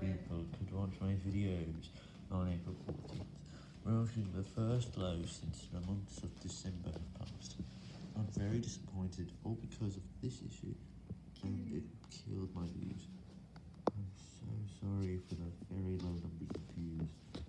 people could watch my videos on April 14th, marking the first low since the months of December have passed. I'm very disappointed, all because of this issue, and it killed my views. I'm so sorry for the very